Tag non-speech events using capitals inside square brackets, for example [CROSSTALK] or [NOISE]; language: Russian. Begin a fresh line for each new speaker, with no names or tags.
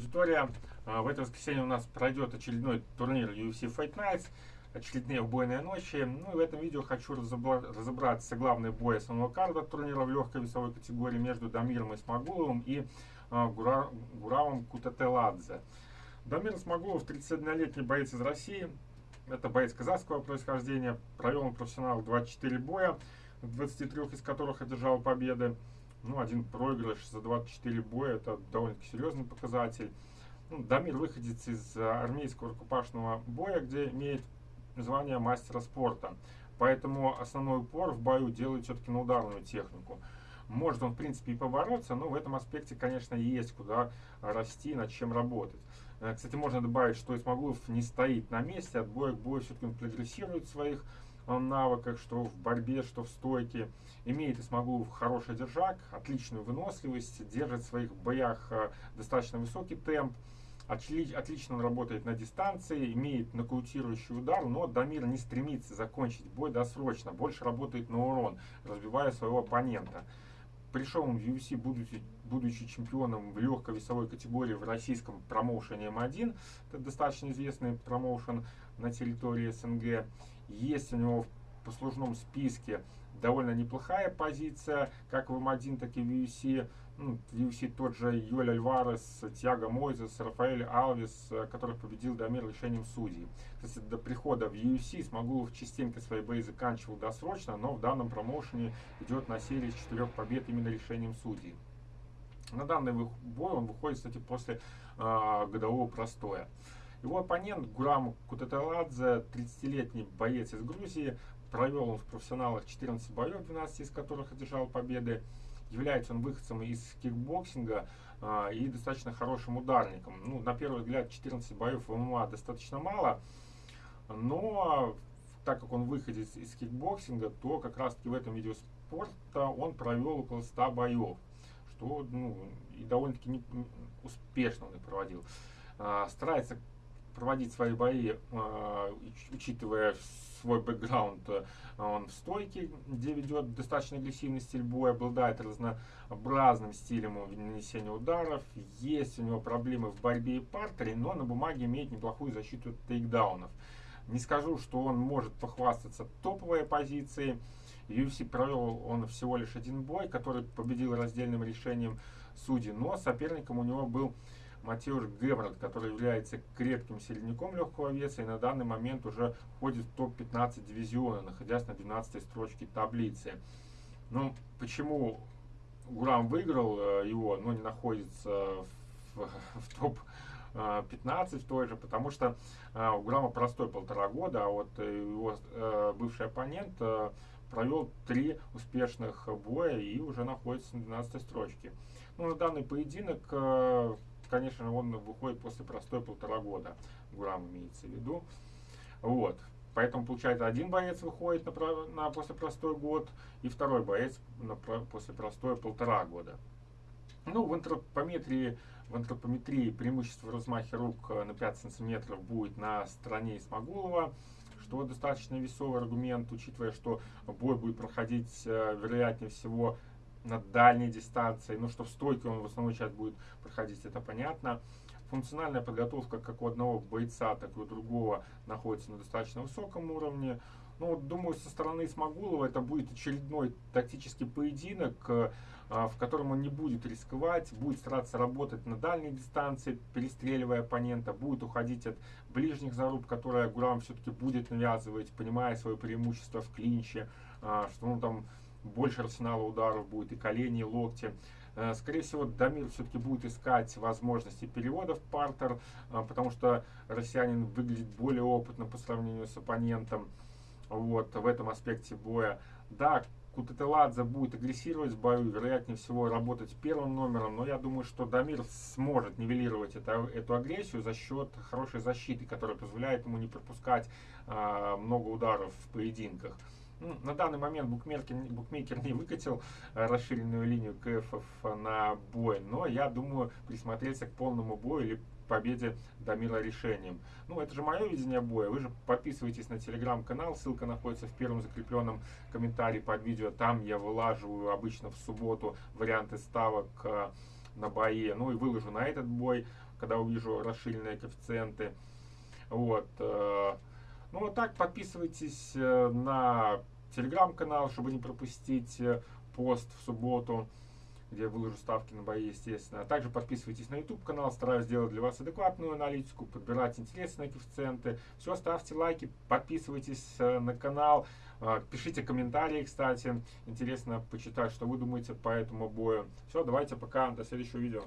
аудитория. А, в это воскресенье у нас пройдет очередной турнир UFC Fight Nights, очередные убойные ночи. Ну и в этом видео хочу разобраться главный бой основного карта турнира в легкой весовой категории между Дамиром Исмагуловым и а, Гура, Гуравом Кутателадзе. Дамир Исмагулов 31-летний боец из России. Это боец казахского происхождения. Провел он профессионал 24 боя, 23 из которых одержал победы ну, один проигрыш за 24 боя, это довольно-таки серьезный показатель. Ну, Дамир выходит из армейского рукопашного боя, где имеет звание мастера спорта. Поэтому основной упор в бою делает все-таки на ударную технику. Может он, в принципе, и побороться, но в этом аспекте, конечно, есть куда расти, над чем работать. Э, кстати, можно добавить, что Исмагулов не стоит на месте, от боя к бою все-таки он прогрессирует в своих навыках, что в борьбе, что в стойке. Имеет Исмагулов хороший держак, отличную выносливость, держит в своих боях э, достаточно высокий темп. Отлично он работает на дистанции, имеет нокаутирующий удар, но Дамир не стремится закончить бой досрочно, больше работает на урон, разбивая своего оппонента. Пришел он в UFC, будучи, будучи чемпионом в легкой весовой категории в российском промоушене М1. Это достаточно известный промоушен на территории СНГ. Есть у него послужном списке довольно неплохая позиция, как в М1, так и в UFC. Ну, в UFC тот же Йоль Альварес, Тиаго Мойзес, Рафаэль Алвис, который победил Дамир решением судей. Кстати, до прихода в UFC Смогулов частенько свои бои заканчивал досрочно, но в данном промоушене идет на серии из четырех побед именно решением судей. На данный бой он выходит, кстати, после э, годового простоя. Его оппонент Гурам Кутаталадзе, 30-летний боец из Грузии, провел он в профессионалах 14 боев, 12 из которых одержал победы. Является он выходцем из кикбоксинга э, и достаточно хорошим ударником. Ну, на первый взгляд, 14 боев в ММА достаточно мало, но так как он выходит из кикбоксинга, то как раз таки в этом виде спорта он провел около 100 боев, что ну, и довольно-таки успешно он и проводил. Э, старается проводить свои бои, э, учитывая свой бэкграунд, э, он в стойке, где ведет достаточно агрессивный стиль боя, обладает разнообразным стилем нанесения ударов, есть у него проблемы в борьбе и партере, но на бумаге имеет неплохую защиту тейкдаунов. Не скажу, что он может похвастаться топовой позицией. UFC провел он всего лишь один бой, который победил раздельным решением судей, но соперником у него был Матеуш Геврот, который является крепким середняком легкого веса и на данный момент уже входит в топ-15 дивизиона, находясь на 12 строчке таблицы. Ну, почему Гурам выиграл э, его, но не находится в, [LAUGHS] в топ 15 в той же, потому что э, у Гурама простой полтора года, а вот его э, бывший оппонент провел три успешных боя и уже находится на 12 строчке. Ну, на данный поединок конечно, он выходит после простой полтора года. Гурам имеется в виду. Вот. Поэтому, получается, один боец выходит на, на после простой год, и второй боец на, после простой полтора года. Ну, в антропометрии, в антропометрии преимущество в размахе рук э, на 5 сантиметров будет на стороне Исмагулова, что достаточно весовый аргумент, учитывая, что бой будет проходить, э, вероятнее всего, на дальней дистанции. Ну, что в стойке он в основной часть будет проходить, это понятно. Функциональная подготовка как у одного бойца, так и у другого находится на достаточно высоком уровне. Ну, думаю, со стороны Смогулова это будет очередной тактический поединок, э, в котором он не будет рисковать, будет стараться работать на дальней дистанции, перестреливая оппонента, будет уходить от ближних заруб, которые Гурам все-таки будет навязывать, понимая свое преимущество в клинче, э, что он там больше арсенала ударов будет, и колени, и локти. Э, скорее всего, Дамир все-таки будет искать возможности перевода в партер, э, потому что россиянин выглядит более опытным по сравнению с оппонентом вот, в этом аспекте боя. Да, Кутателадзе будет агрессировать в бою, вероятнее всего работать первым номером, но я думаю, что Дамир сможет нивелировать это, эту агрессию за счет хорошей защиты, которая позволяет ему не пропускать а, много ударов в поединках. Ну, на данный момент букмекер, букмекер не выкатил э, расширенную линию КФов на бой, но я думаю присмотреться к полному бою или победе Дамира решением. Ну, это же мое видение боя. Вы же подписывайтесь на телеграм-канал, ссылка находится в первом закрепленном комментарии под видео. Там я вылаживаю обычно в субботу варианты ставок э, на бои. Ну и выложу на этот бой когда увижу расширенные коэффициенты. Вот. Э, ну вот так, подписывайтесь на телеграм-канал, чтобы не пропустить э, пост в субботу, где я выложу ставки на бои, естественно. А также подписывайтесь на YouTube канал, стараюсь сделать для вас адекватную аналитику, подбирать интересные коэффициенты. Все, ставьте лайки, подписывайтесь на канал, пишите комментарии, кстати. Интересно почитать, что вы думаете по этому бою. Все, давайте пока, до следующего видео.